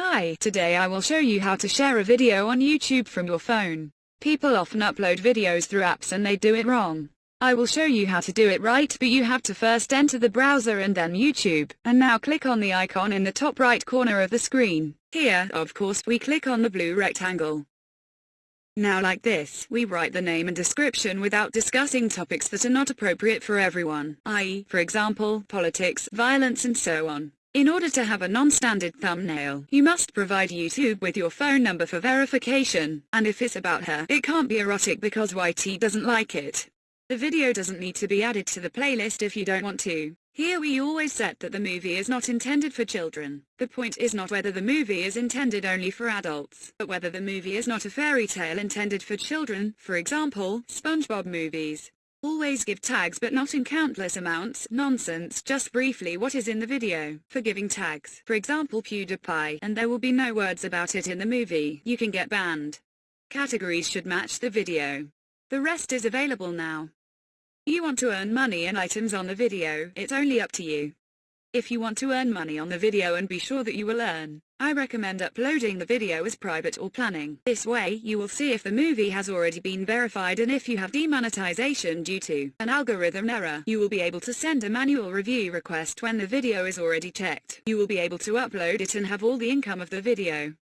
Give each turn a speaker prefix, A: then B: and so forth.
A: Hi, today I will show you how to share a video on YouTube from your phone. People often upload videos through apps and they do it wrong. I will show you how to do it right but you have to first enter the browser and then YouTube, and now click on the icon in the top right corner of the screen. Here, of course, we click on the blue rectangle. Now like this, we write the name and description without discussing topics that are not appropriate for everyone, i.e., for example, politics, violence and so on. In order to have a non-standard thumbnail, you must provide YouTube with your phone number for verification, and if it's about her, it can't be erotic because YT doesn't like it. The video doesn't need to be added to the playlist if you don't want to. Here we always set that the movie is not intended for children. The point is not whether the movie is intended only for adults, but whether the movie is not a fairy tale intended for children, for example, SpongeBob movies. Always give tags but not in countless amounts, nonsense, just briefly what is in the video. For giving tags, for example PewDiePie, and there will be no words about it in the movie, you can get banned. Categories should match the video. The rest is available now. You want to earn money and items on the video, it's only up to you. If you want to earn money on the video and be sure that you will earn, I recommend uploading the video as private or planning. This way you will see if the movie has already been verified and if you have demonetization due to an algorithm error. You will be able to send a manual review request when the video is already checked. You will be able to upload it and have all the income of the video.